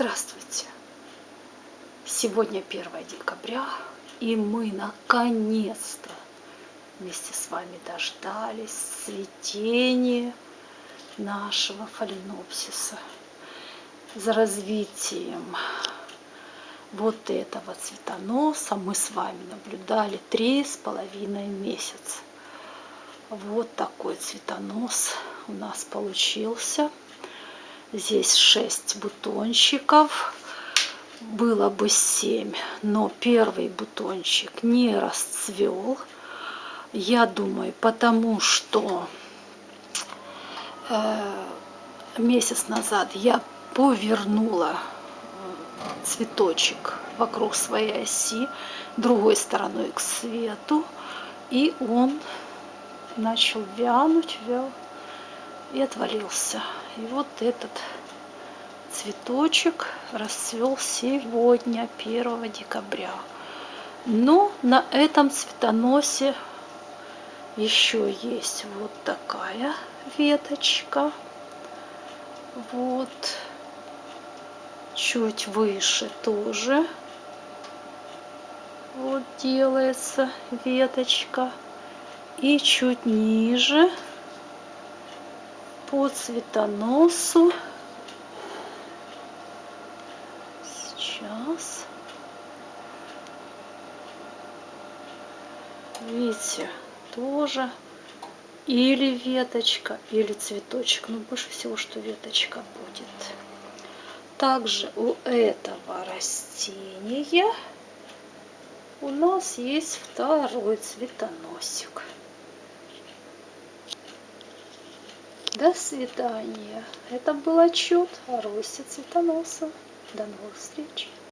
Здравствуйте! Сегодня 1 декабря, и мы наконец-то вместе с вами дождались цветения нашего фаленопсиса. За развитием вот этого цветоноса мы с вами наблюдали три с половиной месяца. Вот такой цветонос у нас получился. Здесь 6 бутончиков. Было бы 7, но первый бутончик не расцвел. Я думаю, потому что э, месяц назад я повернула э, цветочек вокруг своей оси другой стороной к свету и он начал вянуть, вял и отвалился. И вот этот цветочек расцвел сегодня, 1 декабря. Но на этом цветоносе еще есть вот такая веточка. Вот. Чуть выше тоже вот делается веточка. И чуть ниже по цветоносу. Сейчас. Видите, тоже или веточка, или цветочек. Но больше всего, что веточка будет. Также у этого растения у нас есть второй цветоносик. До свидания. Это был отчет о росте цветоноса. До новых встреч.